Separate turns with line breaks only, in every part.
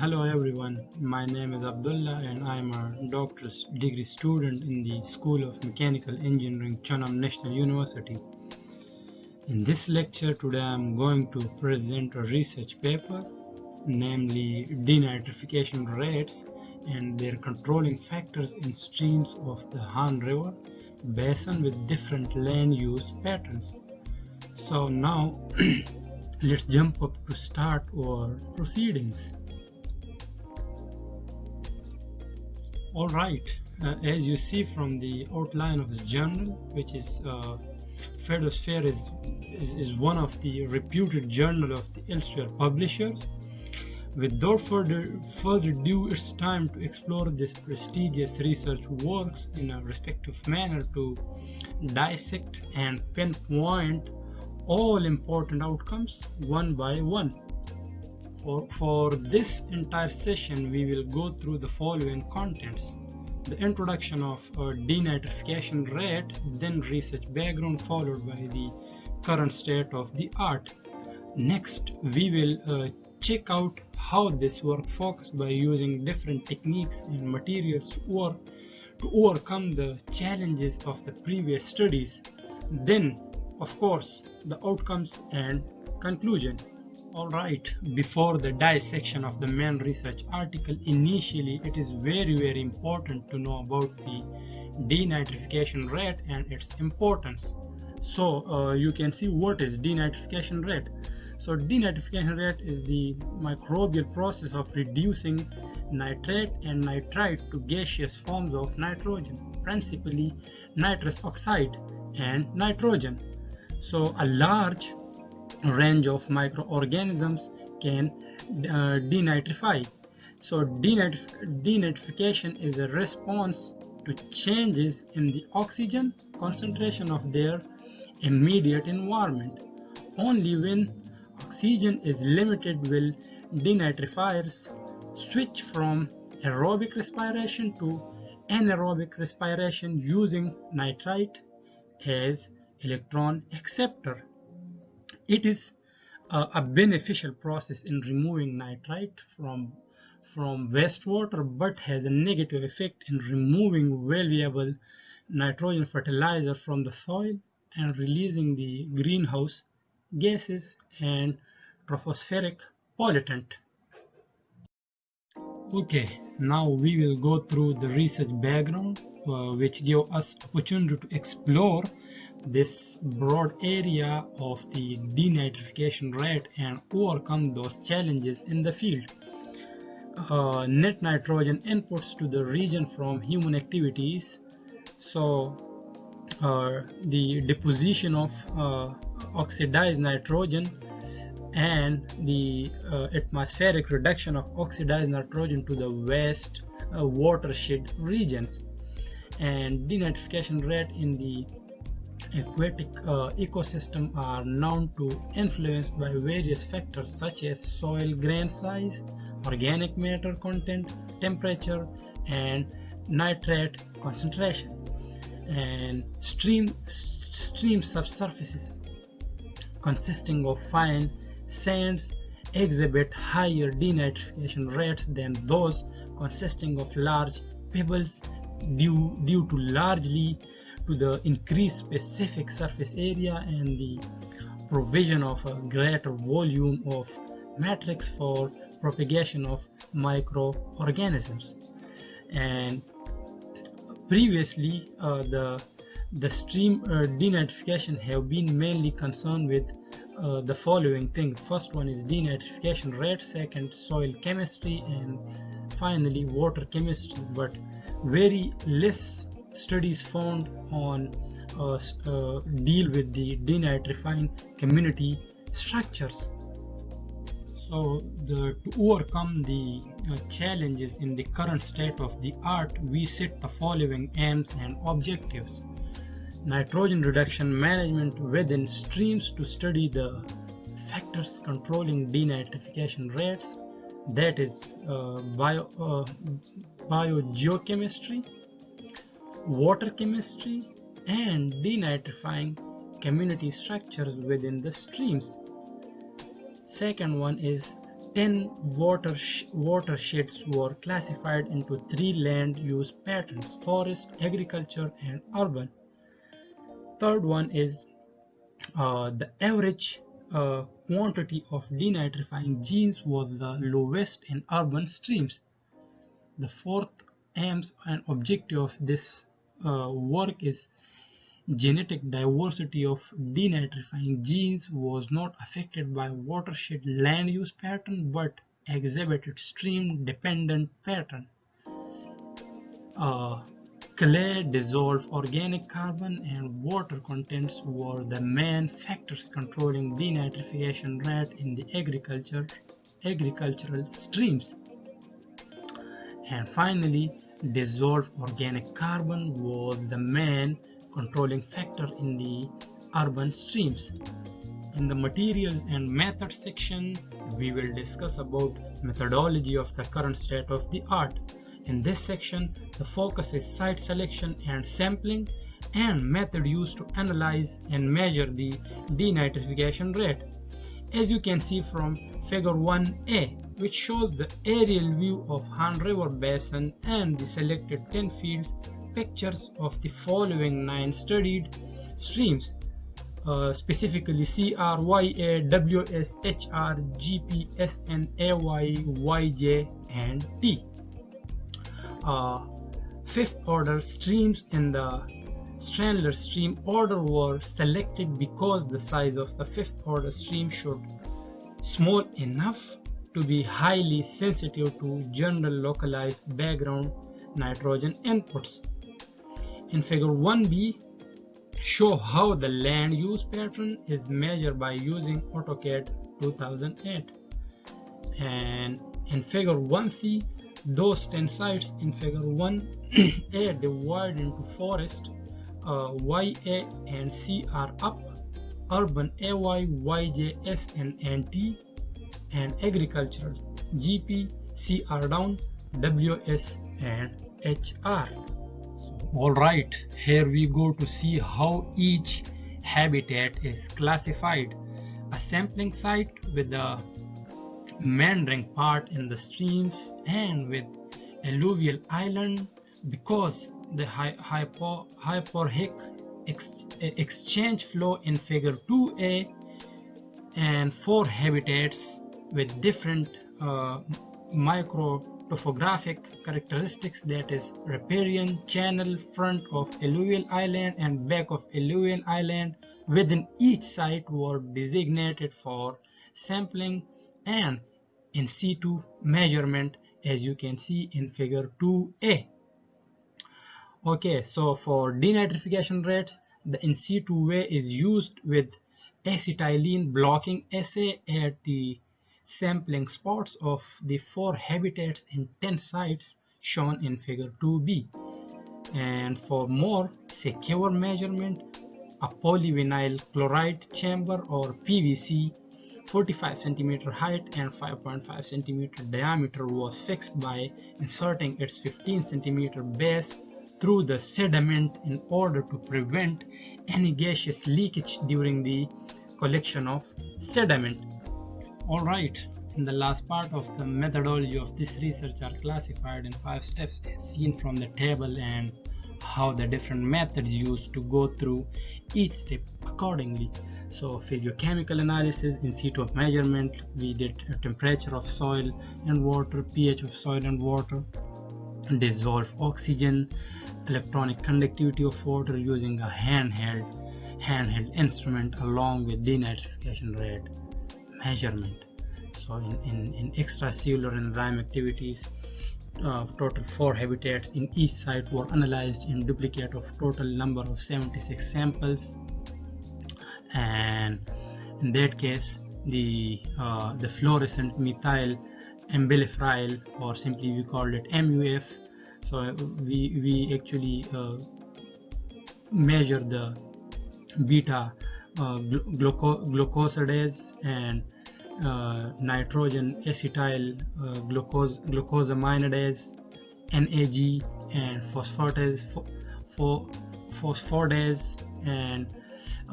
Hello everyone, my name is Abdullah and I'm a doctor's degree student in the School of Mechanical Engineering, Chonnam National University. In this lecture today I'm going to present a research paper, namely denitrification rates and their controlling factors in streams of the Han River basin with different land use patterns. So now let's jump up to start our proceedings. All right. Uh, as you see from the outline of the journal which is uh, Fair is, is, is one of the reputed journal of the Elsevier publishers. Without further further ado it's time to explore this prestigious research works in a respective manner to dissect and pinpoint all important outcomes one by one for, for this entire session, we will go through the following contents. The introduction of denitrification rate, then research background followed by the current state of the art. Next, we will uh, check out how this work focused by using different techniques and materials to, work, to overcome the challenges of the previous studies. Then, of course, the outcomes and conclusion. Alright, before the dissection of the main research article, initially it is very very important to know about the denitrification rate and its importance. So uh, you can see what is denitrification rate. So denitrification rate is the microbial process of reducing nitrate and nitrite to gaseous forms of nitrogen, principally nitrous oxide and nitrogen. So a large range of microorganisms can uh, denitrify. So denitrif denitrification is a response to changes in the oxygen concentration of their immediate environment. Only when oxygen is limited will denitrifiers switch from aerobic respiration to anaerobic respiration using nitrite as electron acceptor. It is uh, a beneficial process in removing nitrite from from wastewater but has a negative effect in removing valuable nitrogen fertilizer from the soil and releasing the greenhouse gases and tropospheric pollutant. Okay, now we will go through the research background uh, which give us opportunity to explore this broad area of the denitrification rate and overcome those challenges in the field. Uh, net nitrogen inputs to the region from human activities so uh, the deposition of uh, oxidized nitrogen and the uh, atmospheric reduction of oxidized nitrogen to the waste uh, watershed regions and denitrification rate in the aquatic uh, ecosystem are known to influenced by various factors such as soil grain size, organic matter content, temperature, and nitrate concentration. And stream stream subsurfaces consisting of fine sands exhibit higher denitrification rates than those consisting of large pebbles due, due to largely to the increased specific surface area and the provision of a greater volume of matrix for propagation of microorganisms. And previously uh, the the stream uh, denitrification have been mainly concerned with uh, the following things. First one is denitrification rate second soil chemistry and finally water chemistry. But very less studies found on uh, uh, deal with the denitrifying community structures. So the, to overcome the uh, challenges in the current state of the art we set the following aims and objectives. Nitrogen reduction management within streams to study the factors controlling denitrification rates that is uh, bio uh, biogeochemistry water chemistry, and denitrifying community structures within the streams. Second one is 10 water watersheds were classified into three land use patterns forest agriculture and urban third one is uh, the average uh, quantity of denitrifying genes was the lowest in urban streams the fourth aims and objective of this uh, work is genetic diversity of denitrifying genes was not affected by watershed land use pattern but exhibited stream dependent pattern. Uh, clay, dissolved organic carbon and water contents were the main factors controlling denitrification rate in the agriculture agricultural streams. And finally, dissolved organic carbon was the main controlling factor in the urban streams. In the materials and methods section, we will discuss about methodology of the current state of the art. In this section, the focus is site selection and sampling and method used to analyze and measure the denitrification rate. As you can see from figure 1a, which shows the aerial view of Han River Basin and the selected 10 fields pictures of the following nine studied streams uh, specifically C R Y A W S H R G P S N A Y Y J and T. Uh, fifth order streams in the Strahler stream order were selected because the size of the fifth order stream should small enough to be highly sensitive to general localized background nitrogen inputs in figure 1b, show how the land use pattern is measured by using AutoCAD 2008. And in figure 1c, those 10 sites in figure 1a divide into forest, uh, YA and C are up, urban AY, YJ, S and NT, and agricultural GP, C are down, WS and HR. Alright, here we go to see how each habitat is classified. A sampling site with the meandering part in the streams and with alluvial island because the hypo, hyporheic ex, exchange flow in figure 2a and four habitats with different uh, micro topographic characteristics that is riparian channel front of alluvial island and back of alluvial island. Within each site were designated for sampling and in situ measurement as you can see in figure 2a okay so for denitrification rates the in situ way is used with acetylene blocking assay at the sampling spots of the four habitats in 10 sites shown in figure 2b. And for more secure measurement, a polyvinyl chloride chamber or PVC 45 centimeter height and 5.5 centimeter diameter was fixed by inserting its 15 centimeter base through the sediment in order to prevent any gaseous leakage during the collection of sediment. Alright, in the last part of the methodology of this research are classified in five steps seen from the table and how the different methods used to go through each step accordingly. So physiochemical analysis in situ of measurement, we did temperature of soil and water, pH of soil and water, dissolved oxygen, electronic conductivity of water using a handheld handheld instrument along with denitrification rate measurement. So in, in, in extracellular enzyme activities uh, total four habitats in each site were analyzed in duplicate of total number of 76 samples. And in that case the uh, the fluorescent methyl amblyophenol or simply we called it MUF so we we actually uh, measure the beta uh, gluco glucosidase and uh, nitrogen acetyl uh, glucose glucosaminidase NAG and phosphatase for phosphodase and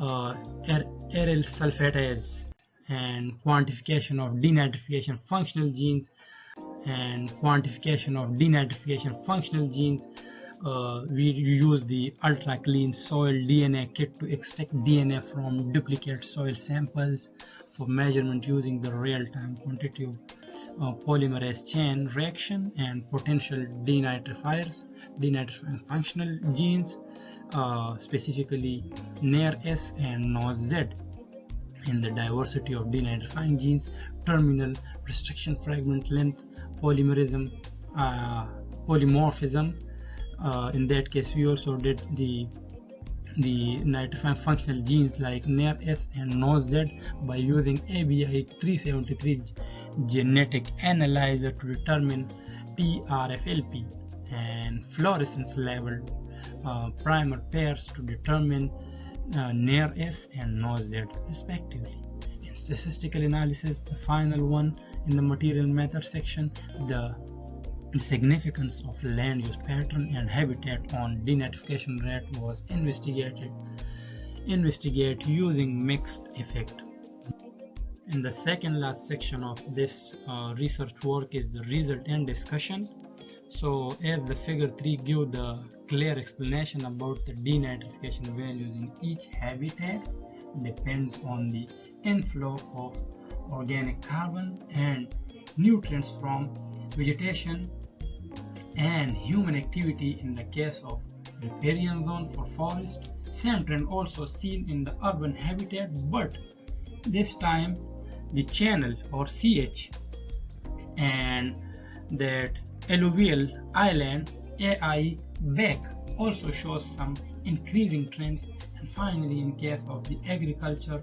uh, aryl sulfatase and quantification of denitrification functional genes and quantification of denitrification functional genes uh, we use the ultra clean soil DNA kit to extract DNA from duplicate soil samples for measurement using the real-time quantitative uh, polymerase chain reaction and potential denitrifiers, denitrifying functional genes, uh, specifically NAIR-S and NOS-Z. In the diversity of denitrifying genes, terminal restriction fragment length, polymerism, uh, polymorphism, uh, in that case we also did the the nitrifying functional genes like NAIR-S and NOS-Z by using ABI 373 genetic analyzer to determine PRFLP and fluorescence level uh, primer pairs to determine uh, NAIR-S and NOS-Z respectively. In statistical analysis, the final one in the material method section, the significance of land use pattern and habitat on denitrification rate was investigated investigate using mixed effect. In the second last section of this uh, research work is the result and discussion. So as the figure 3 give the clear explanation about the denitrification values in each habitat depends on the inflow of organic carbon and nutrients from vegetation and human activity in the case of riparian zone for forest. Same trend also seen in the urban habitat, but this time the channel or CH and that alluvial island AI back also shows some increasing trends and finally in case of the agriculture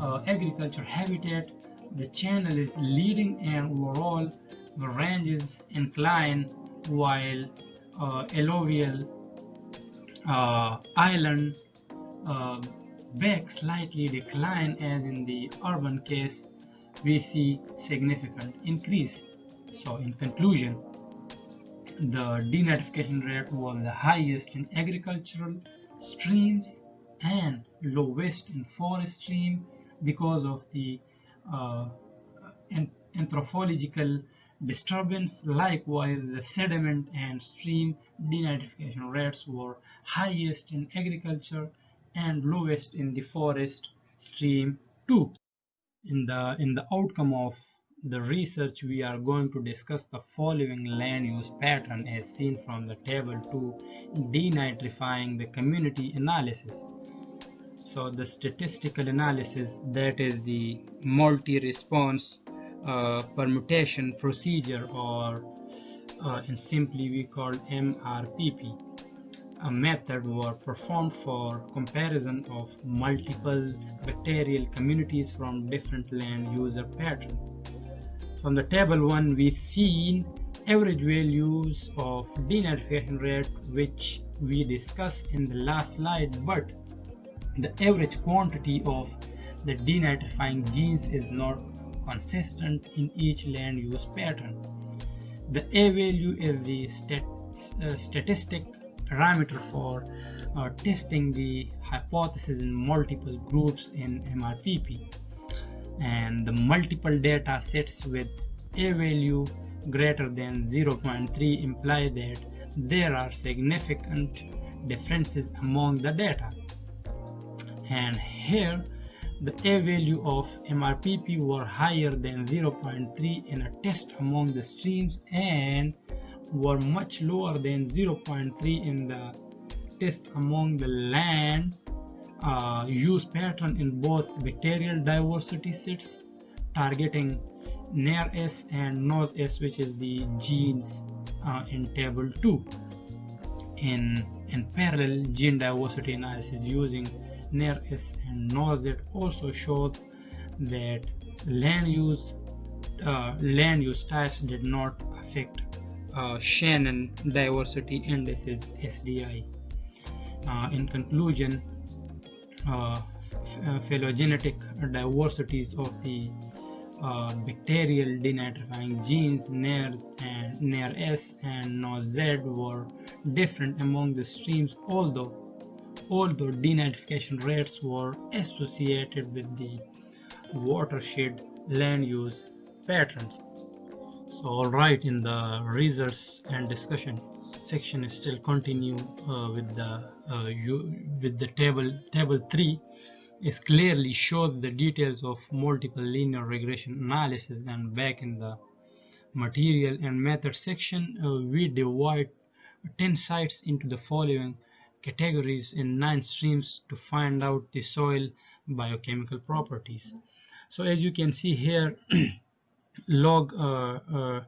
uh, agriculture habitat the channel is leading and overall the range is inclined while uh, alluvial uh, island uh, back slightly decline as in the urban case we see significant increase. So in conclusion the denitrification rate was the highest in agricultural streams and lowest in forest stream because of the uh, anthropological disturbance. Likewise, the sediment and stream denitrification rates were highest in agriculture and lowest in the forest stream too. In the, in the outcome of the research, we are going to discuss the following land use pattern as seen from the table 2, denitrifying the community analysis. So the statistical analysis, that is the multi-response uh, permutation procedure or uh, and simply we call MRPP a method was performed for comparison of multiple bacterial communities from different land user pattern. From the table 1 we seen average values of denitrification rate which we discussed in the last slide but the average quantity of the denitrifying genes is not consistent in each land use pattern. The A value is the stat, uh, statistic parameter for uh, testing the hypothesis in multiple groups in MRPP. And the multiple data sets with A value greater than 0.3 imply that there are significant differences among the data. And here the A value of MRPP were higher than 0.3 in a test among the streams and were much lower than 0.3 in the test among the land uh, use pattern in both bacterial diversity sets targeting NAIR-S and NOS-S which is the genes uh, in table 2 in, in parallel gene diversity analysis using NAIR-S and NOS-Z also showed that land use uh, land use types did not affect uh, Shannon diversity indices SDI. Uh, in conclusion, uh, uh, phylogenetic diversities of the uh, bacterial denitrifying genes NAIRS and NAIR-S and NOS-Z were different among the streams although although denitrification rates were associated with the watershed land use patterns. So all right, in the results and discussion section, is still continue uh, with the uh, you, with the table table three is clearly shows the details of multiple linear regression analysis and back in the material and method section uh, we divide 10 sites into the following categories in nine streams to find out the soil biochemical properties. So as you can see here log uh, uh,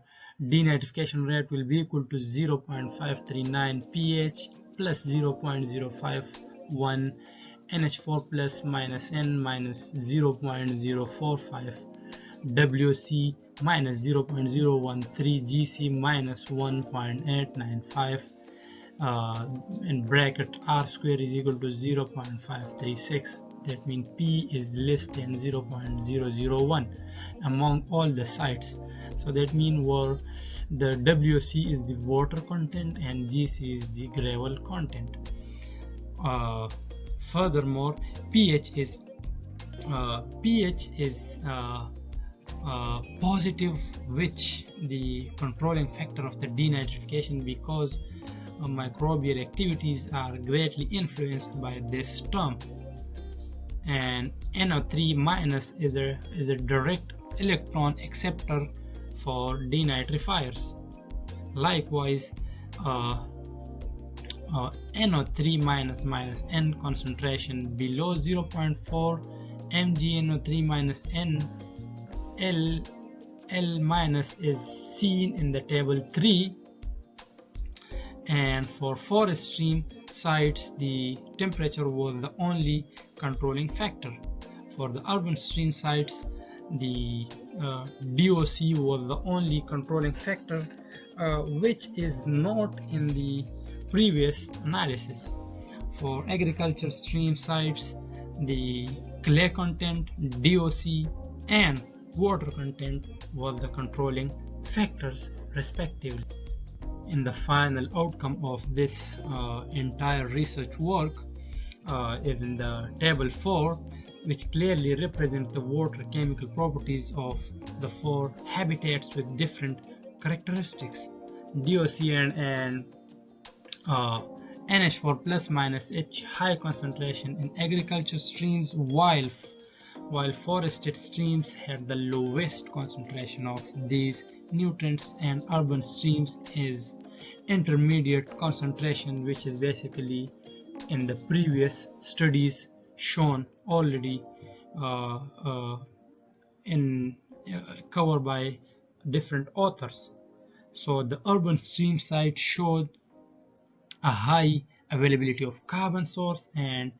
denitrification rate will be equal to 0.539 pH plus 0.051 NH4 plus minus N minus 0.045 WC minus 0.013 GC minus 1.895 uh, in bracket R square is equal to 0.536 that means P is less than 0.001 among all the sites. So that means where the WC is the water content and GC is the gravel content. Uh, furthermore pH is uh, pH is uh, uh, positive which the controlling factor of the denitrification because microbial activities are greatly influenced by this term and NO3 minus is a is a direct electron acceptor for denitrifiers. Likewise uh, uh, NO3 minus minus N concentration below 0.4 MgNO3 minus N L L minus is seen in the table 3 and for forest stream sites the temperature was the only controlling factor for the urban stream sites the uh, DOC was the only controlling factor uh, which is not in the previous analysis. For agriculture stream sites, the clay content, DOC, and water content was the controlling factors respectively. In the final outcome of this uh, entire research work uh, is in the table 4 which clearly represents the water chemical properties of the four habitats with different characteristics. DOC and, and uh, NH4 plus minus H high concentration in agriculture streams while while forested streams had the lowest concentration of these nutrients and urban streams is intermediate concentration which is basically in the previous studies shown already uh, uh, in uh, covered by different authors so the urban stream site showed a high availability of carbon source and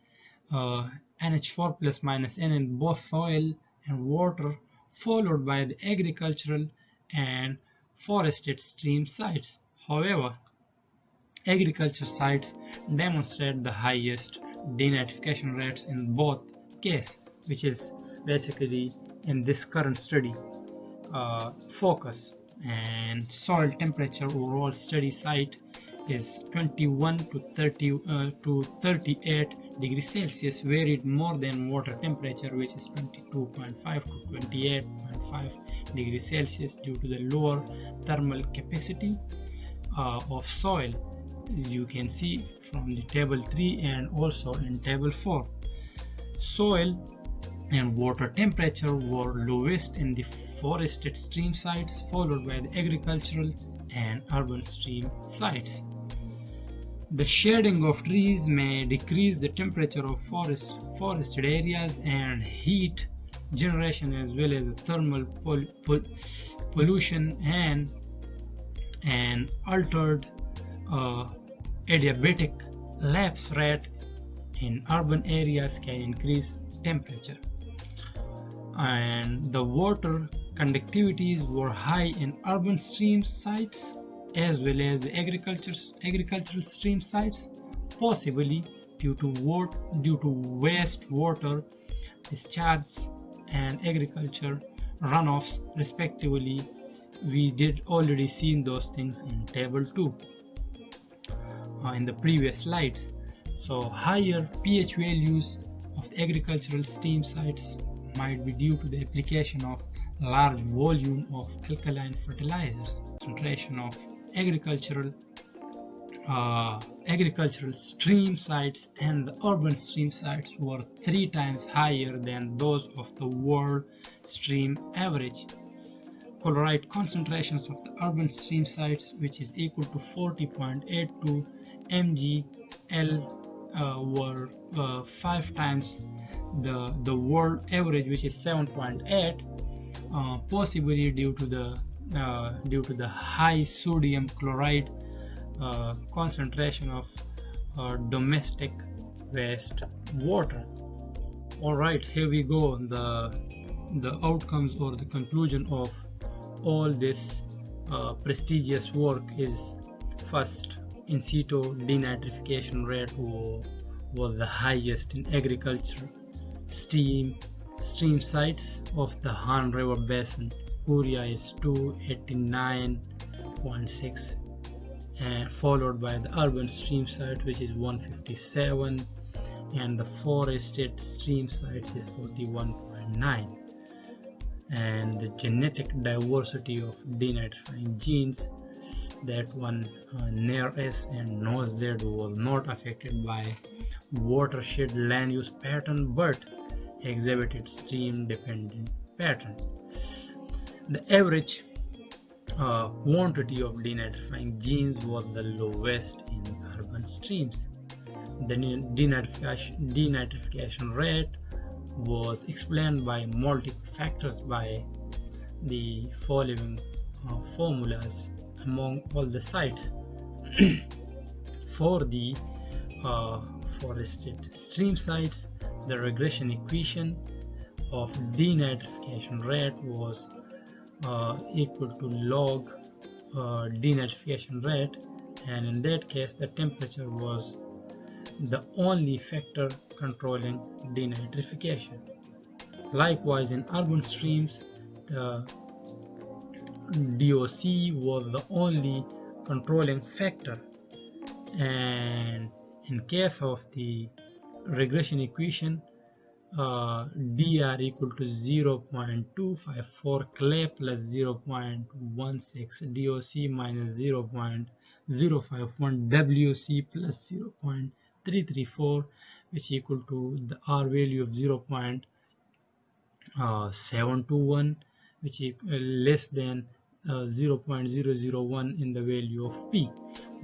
uh, NH4 plus minus N in both soil and water followed by the agricultural and forested stream sites. However, agriculture sites demonstrate the highest denitrification rates in both cases, which is basically in this current study uh, focus. And soil temperature overall study site is 21 to 30 uh, to 38 degrees Celsius varied more than water temperature which is 22.5 to 28.5 degrees Celsius due to the lower thermal capacity uh, of soil as you can see from the table 3 and also in table 4 soil and water temperature were lowest in the forested stream sites followed by the agricultural and urban stream sites. The shading of trees may decrease the temperature of forest, forested areas and heat generation as well as thermal pol pol pollution and an altered uh, adiabatic lapse rate in urban areas can increase temperature and the water conductivities were high in urban stream sites as well as agriculture, agricultural stream sites, possibly due to, due to waste water discharges and agriculture runoffs respectively. We did already seen those things in table 2 uh, in the previous slides. So higher pH values of the agricultural stream sites might be due to the application of large volume of alkaline fertilizers concentration of agricultural uh, agricultural stream sites and the urban stream sites were three times higher than those of the world stream average chloride concentrations of the urban stream sites which is equal to 40.82 mgl uh, were uh, five times the the world average which is 7.8 uh, possibly due to the uh, due to the high sodium chloride uh, concentration of uh, domestic waste water. All right here we go. The the outcomes or the conclusion of all this uh, prestigious work is first in situ denitrification rate was the highest in agriculture steam stream sites of the Han River Basin. Urea is 289.6 and followed by the urban stream site which is 157 and the forested stream sites is 41.9 and the genetic diversity of denitrifying genes that one uh, NAIR-S and NOZ was not affected by watershed land use pattern but exhibited stream dependent pattern. The average uh, quantity of denitrifying genes was the lowest in urban streams. The denitrification, denitrification rate was explained by multiple factors by the following uh, formulas among all the sites for the uh, forested stream sites. The regression equation of denitrification rate was uh, equal to log uh, denitrification rate. And in that case the temperature was the only factor controlling denitrification likewise in urban streams the DOC was the only controlling factor. And in case of the regression equation uh, dr equal to 0.254 clay plus 0.16 doc minus 0.051 wc plus 0.334 which equal to the r value of 0.721 which is uh, less than uh, 0.001 in the value of p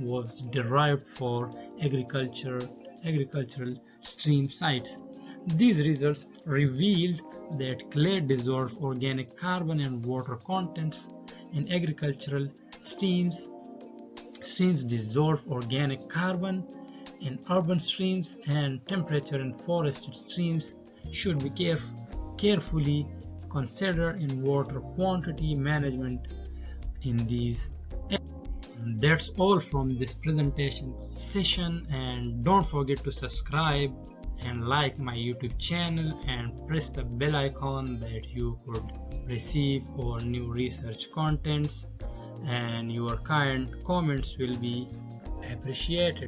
was derived for agriculture agricultural stream sites. These results revealed that clay dissolved organic carbon and water contents in agricultural streams. Streams dissolve organic carbon in urban streams and temperature in forested streams should be caref carefully considered in water quantity management in these that's all from this presentation session. And don't forget to subscribe and like my youtube channel and press the bell icon that you could receive all new research contents. And your kind comments will be appreciated